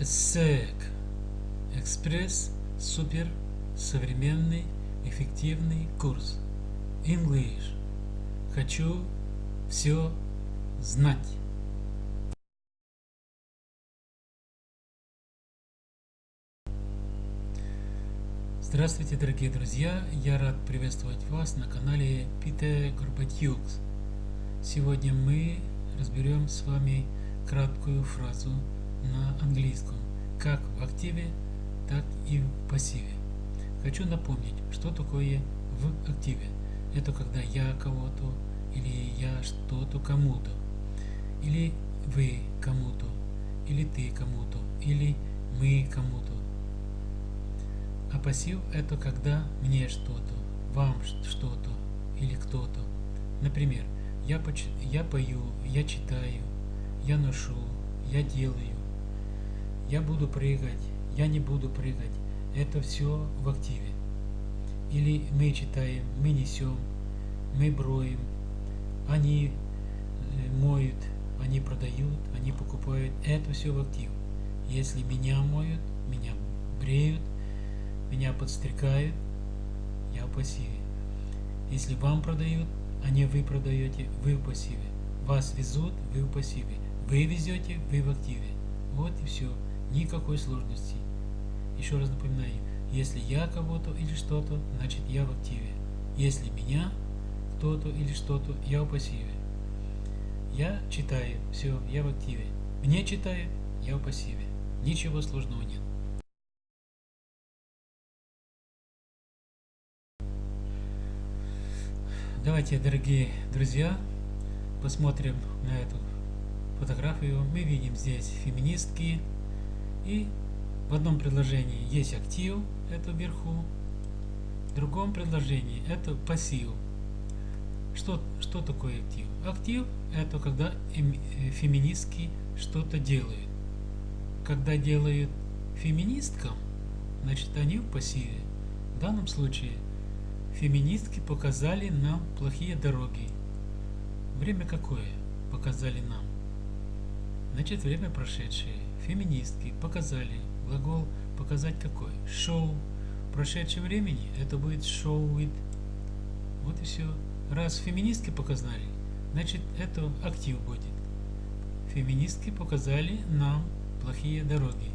СЭК. Экспресс супер современный эффективный курс. English. Хочу все знать. Здравствуйте, дорогие друзья! Я рад приветствовать вас на канале Питер Горбатюкс. Сегодня мы разберем с вами краткую фразу на английском, как в активе, так и в пассиве. Хочу напомнить, что такое в активе. Это когда я кого-то, или я что-то кому-то, или вы кому-то, или ты кому-то, или мы кому-то. А пассив это когда мне что-то, вам что-то или кто-то. Например, я, я пою, я читаю, я ношу, я делаю, я буду прыгать, я не буду прыгать. Это все в активе. Или мы читаем, мы несем, мы броем, они э, моют, они продают, они покупают. Это все в актив. Если меня моют, меня бреют, меня подстрекают, я в пассиве. Если вам продают, а не вы продаете, вы в пассиве. Вас везут, вы в пассиве. Вы везете, вы в активе. Вот и все. Никакой сложности. Еще раз напоминаю, если я кого-то или что-то, значит я в активе. Если меня кто-то или что-то, я в пассиве. Я читаю, все, я в активе. Мне читаю, я в пассиве. Ничего сложного нет. Давайте, дорогие друзья, посмотрим на эту фотографию. Мы видим здесь феминистки, и в одном предложении есть актив, это вверху, в другом предложении это пассив. Что, что такое актив? Актив это когда э, феминистки что-то делают. Когда делают феминисткам, значит они в пассиве. В данном случае феминистки показали нам плохие дороги. Время какое показали нам? Значит, время прошедшее феминистки показали. Глагол показать какой? Show. В прошедшем времени это будет show with. Вот и все. Раз феминистки показали, значит это актив будет. Феминистки показали нам плохие дороги.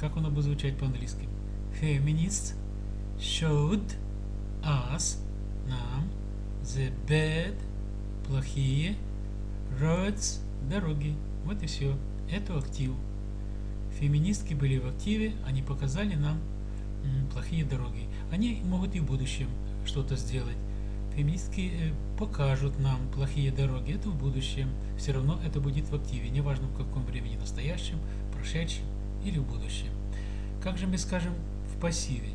Как оно будет звучать по-английски? Feminists showed us, нам, the bad, плохие, roads, дороги. Вот и все. Это актив. Феминистки были в активе, они показали нам плохие дороги. Они могут и в будущем что-то сделать. Феминистки э, покажут нам плохие дороги. Это в будущем. Все равно это будет в активе. Неважно в каком времени, настоящем, прошедшем или в будущем. Как же мы скажем в пассиве?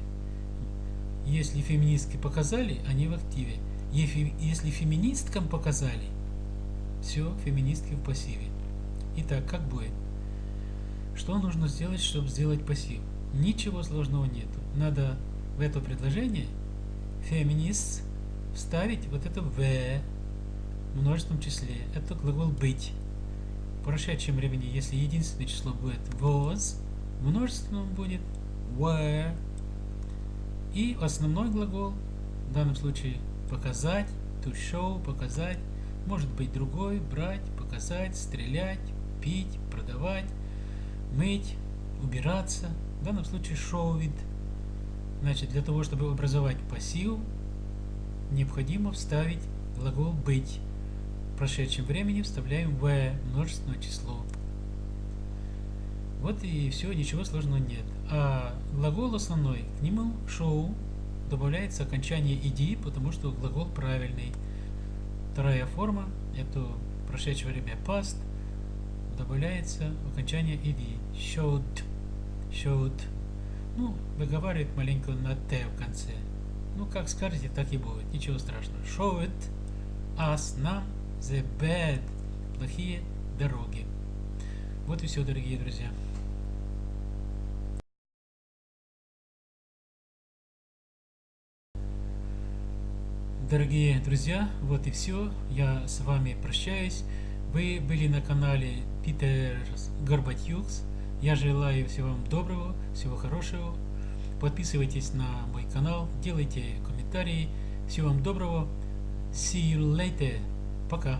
Если феминистки показали, они в активе. Если феминисткам показали, все, феминистки в пассиве. Итак, как будет? Что нужно сделать, чтобы сделать пассив? Ничего сложного нету. Надо в это предложение feminists вставить вот это в множественном числе. Это глагол быть. В прошедшем времени, если единственное число будет was, в множественном будет were. И основной глагол, в данном случае показать, to show, показать, может быть другой, брать, показать, стрелять, пить, продавать, мыть, убираться. В данном случае it. Значит, для того, чтобы образовать пассив, необходимо вставить глагол быть. В прошедшем времени вставляем в множественное число. Вот и все, ничего сложного нет. А глагол основной, к нему show добавляется окончание ed, потому что глагол правильный. Вторая форма, это прошедшее время past, добавляется окончание ed. Showed. Showed. Ну, выговаривает маленько на т в конце. Ну, как скажете, так и будет. Ничего страшного. Showed us, нам, the bad, плохие дороги. Вот и все, дорогие друзья. Дорогие друзья, вот и все. Я с вами прощаюсь. Вы были на канале Питер Горбатюкс. Я желаю всего вам доброго, всего хорошего. Подписывайтесь на мой канал, делайте комментарии. Всего вам доброго. See you later. Пока.